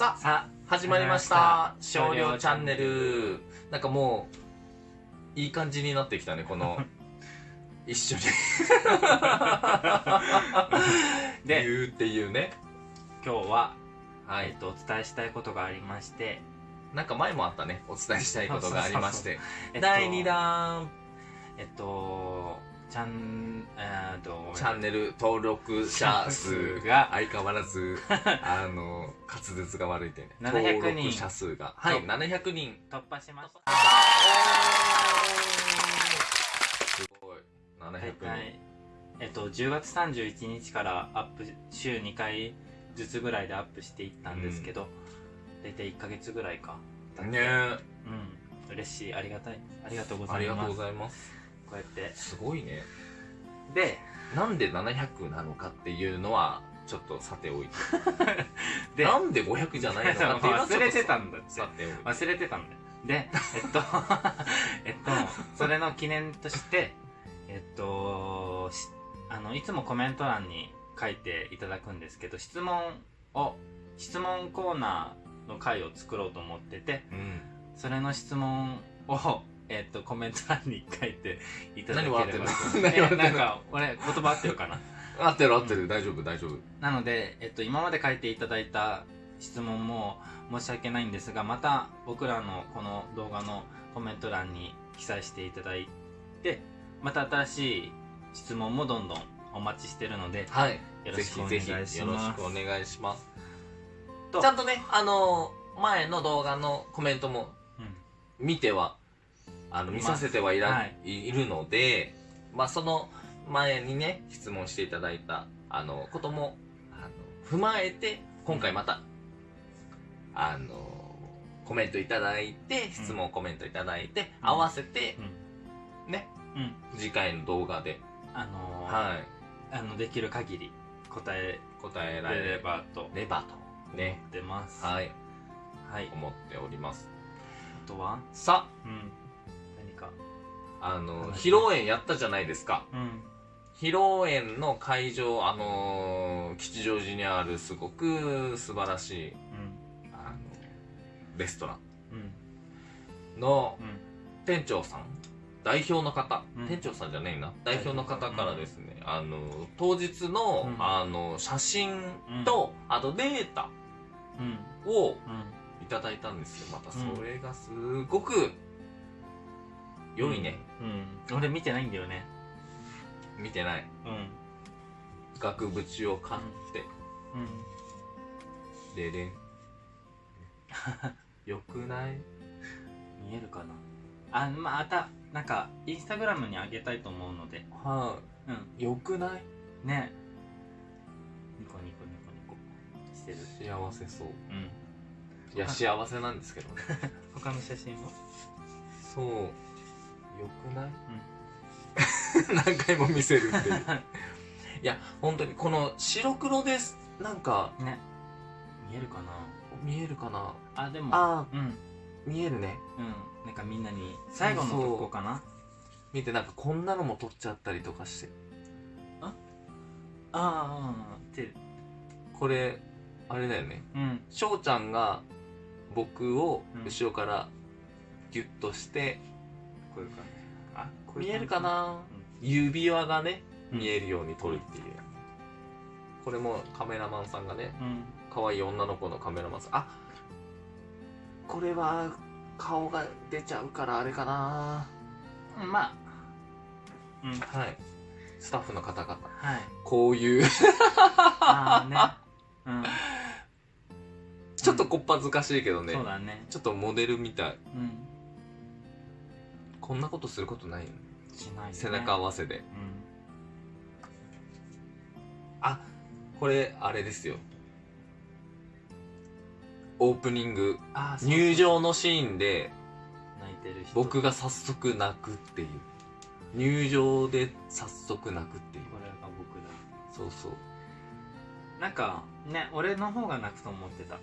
さあさ始まりました。始少量チャンネル。なんかもういい感じになってきたねこの 一緒に。で言うっていうね。今日は、はい。えっと、お伝えしたいことがありまして、なんか前もあったね。お伝えしたいことがありまして。えっと第2弾。えっとチャンえーっとチャンネル登録者数が。相変わらず あの滑舌が悪いってね。700登録人者数が。はいそう700人。突破しました。すごい。700人、はいえっと10月31日からアップ週2回ずつぐらいでアップしていったんですけど、大体1ヶ月ぐらいか。ね。えうん。嬉しい。ありがたい。ありがとうござありがとうごいますざいます。こうやって。すごいね。でなんで700なのかっていうのはちょっとさておいて。でなんで500じゃないのかっていうのは 忘れてたんだって。さておいて。忘れてたんだよ。でえっと えっとそれの記念としてえっとしあのいつもコメント欄に書いていただくんですけど質問を質問コーナーの回を作ろうと思っててうん。それの質問をえっとコメント欄に書いていただければ。何笑ってんの？と何笑ってんの？えなんか俺言葉合ってるかな？合ってる合ってる、大丈夫大丈夫。なので、えっと、今まで書いていただいた質問も申し訳ないんですがまた僕らのこの動画のコメント欄に記載していただいてまた新しい質問もどんどんお待ちしてるのではい。よろぜしくお願いしひぜひよろしますくお願いします。と。ちゃんとねあの前の動画のコメントもうん。見てはあの見させてはいら、はい。い、るのでまあその前にね質問していただいたあのこともあの踏まえて今回また、あのコメントいただいて質問コメントいただいて、うん。合わせてうん。ねうん。次回の動画で、あのーはい。あのできる限り答え答えらられればばと思レバと。ね。ってます。はい。はい。思っております。あとは？さうん。何か。あのはい披露宴やったじゃないですか。うん。披露宴の会場あのー吉祥寺にあるすごく素晴らしいうん。あのレストラうんンのうん。店長さん。代表の方、うん。店長さんじゃねえな。代表の方からですね、あの当日の,、うん。あの写真と、あとデータうん。をうん。いただいたんですよ。またうん。それがすごく良いね、うん。俺見てないんだよね。見てない。うん。額縁を買って、うん。ででん。よくない？見えるかな？あまたなんかインスタグラムに上げたいと思うので。はうん。いよくない？ね。ニコニコニコニコ。してる。幸せそう。うん。いや幸せなんですけどね。他の写真はそうよくない、何回も見せるっていう。いや本当にこの白黒です。なんかね。見えるかな？見えるかな？あでもあうん。うん見えるね。なんかみんなに最後のとこかな？見てなんかこんなのも撮っちゃったりとかして。あ？あああってこれあれだよね。うん。翔ちゃんが僕をうん。後ろからギュッとして、こういう感じ。あこういう感じ。見えるかな？う指輪がねん見えるように撮るっていう、これもカメラマンさんがねうん。可愛い女の子のカメラマンさん。あこれは顔が出ちゃうからあれかな。うんまあ。うん。はい。スタッフの方々はい。こういう。ああね。うん。ちょっとこっぱずかしいけどね、そうだね。ちょっとモデルみたい。うんこんなことすることないよね。しないよね。背中合わせで。うん。あこれあれですよ。オープニング入場のシーンで泣いてる人。僕が早速泣くっていう。入場で早速泣くっていう。これが僕だ。そうそう。なんかね俺の方が泣くと思ってた。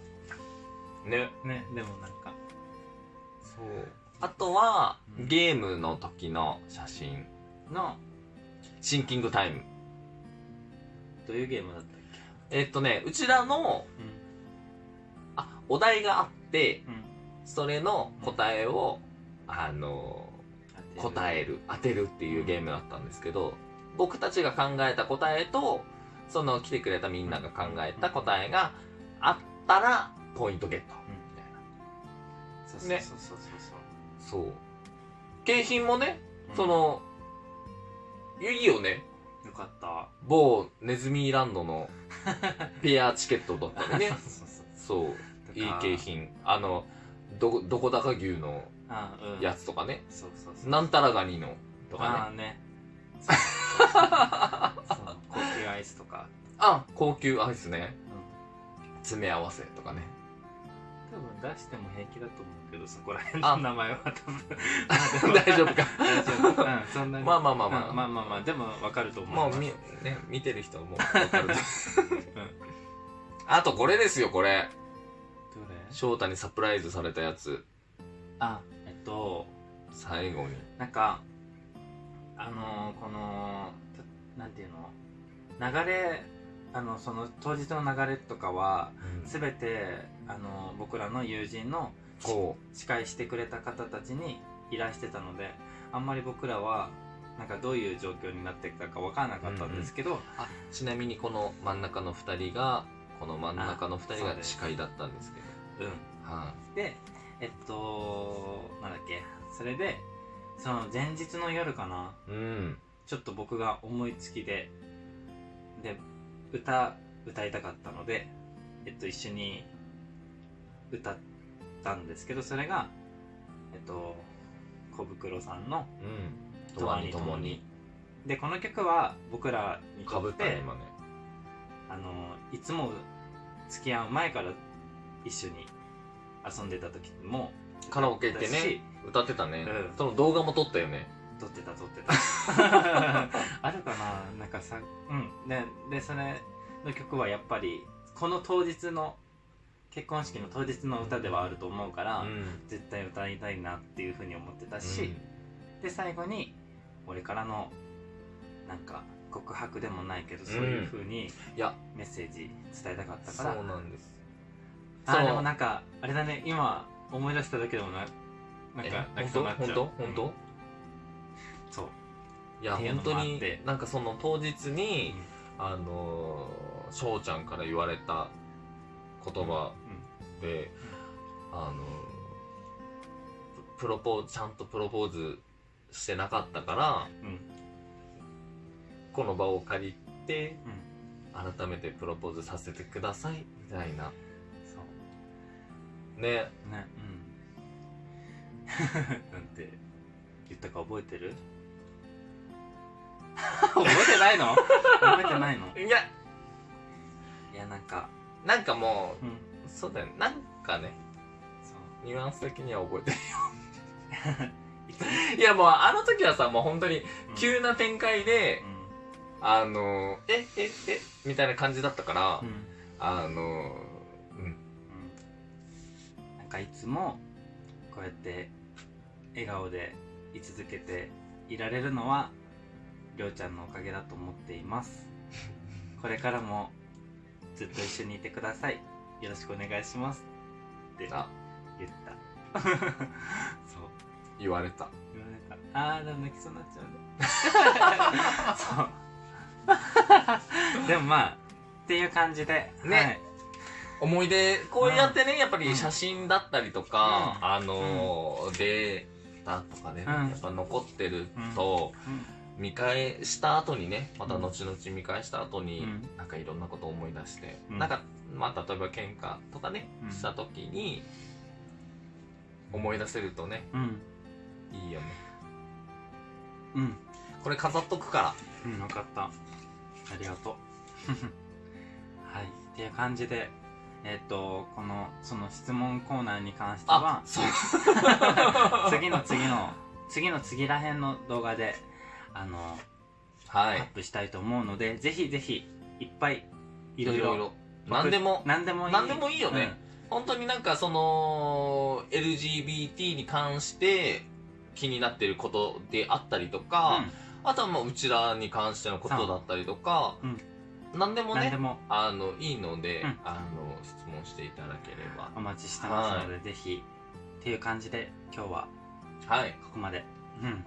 ね。ねでもなんか。そうあとは、うん。ゲームの時の写真のシンキングタイム。どういうゲームだったっけ？えっとねうちらのうん。あお題があってうん。それの答えをあの答える当てるっていうゲームだったんですけど僕たちが考えた答えとその来てくれたみんなが考えた答えがあったらポイントゲット。みたいな。そうそうねそうそうそうそう。景品もねそうそのいいよねうんよかった。某ネズミランドの ペアチケットだったりね。そうそうそう。そう。いい景品。あのどどこだか牛のあうん。やつとかね。そうそうそうなんたらガニのとあかね。あね。そうそうそう。そう。高級アイスとか。あ高級アイスね。うん。詰め合わせとかね多分出しても平気だと思うけどそこら辺あ。の名前は多分。大丈夫か。大丈夫。うんそんなに。まあまあまあまあ。うんまあまあまあでも分かると思うもうみ、ね、見てる人はもう分かる あとこれですよこれ。どれ？翔太にサプライズされたやつ。あえっと。最後に。なんかあのーこのたなんていうの？流れあのその当日の流れとかは全てあの僕らの友人のこ司会してくれた方たちに依頼してたのであんまり僕らはなんかどういう状況になってたか分からなかったんですけど、うあちなみにこの真ん中の2人がこの真ん中の2人が司会だったんですけど。うん。はでえっとなんだっけ。それでその前日の夜かな。いうん。ちょっと僕が思いつきでで歌歌いたかったのでえっと一緒に歌ったんですけどそれがえっと小袋さんのうん「とわに。ともに」でこの曲は僕らにかぶとってね今ね。あのいつも付き合う前から一緒に遊んでた時もカラオケ行ってね歌ってたね、うん。その動画も撮ったよね撮ってた撮ってた。あるかななんかさうん。ででそれの曲はやっぱりこの当日の結婚式の当日の歌ではあると思うから、うん。絶対歌いたいなっていうふうに思ってたし、で最後に俺からのなんか告白でもないけどそういうふうにメッセージ伝えたかったそから、うなんです。あそう。でもなんかあれだね今思い出しただけでもななんえ？か本当そうになっちゃう。本当？本当、うん。そういや本当になんかその当日に、あのー翔ちゃんから言われた言葉で、あのーププロポちゃんとプロポーズしてなかったからうんうん。この場を借りてうん。改めてプロポーズさせてくださいみたいな。そう。ね。ねうん。なんて言ったか覚えてる？覚えてないの？覚えてないの？いや。いやなんかなんかもうん。うそうだよなんかねニュアンス的には覚えてる いつ？いやもうあの時はさもう本当にうん。急な展開で、うん。あのえええみたいな感じだったから、うん。あのうん。うん。なんかいつもこうやって笑顔で居続けていられるのはりょうちゃんのおかげだと思っています。これからもずっと一緒にいてください。よろしくお願いします。ってあ言った。そう。言われた。言われた。あーでも泣きそうになっちゃうね。そう。でもまあっていう感じでね。思い出こうやってね、やっぱり写真だったりとか、うん。あのーデータとかね、うん。やっぱ残ってると、見返した後にねまた後々見返した後に、うん。なんかいろんなことを思い出して、うん。なんかまあ例えば喧嘩とかね、うん。した時に思い出せるとねいいよね。うん。これ飾っとくから。うん、分かった。ありがとう。はい。っていう感じで、えっ、と、この、その質問コーナーに関しては、そう。次の次の、次の次らへんの動画で、あの、はい。アップしたいと思うので、ぜひぜひ、いっぱい、いいろいろ、ろ。何でも何でもいい。何でもいいよね、本当になんかその LGBT に関して気になってることであったりとうん。か、あとはもううちらに関してのことだったりとか、うん。なんでもね何でも。あのいいので、うん。あの質問していただければ。お待ちしてますので、ぜひっていう感じで今日ははい。ここまで。うん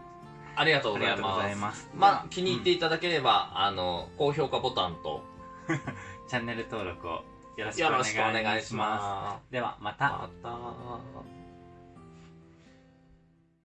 ありがとうございます。ます。まあ気に入ってうんいただければ、あの高評価ボタンと。チャンネル登録をよろしくおよ願いします。ます。ではまた。また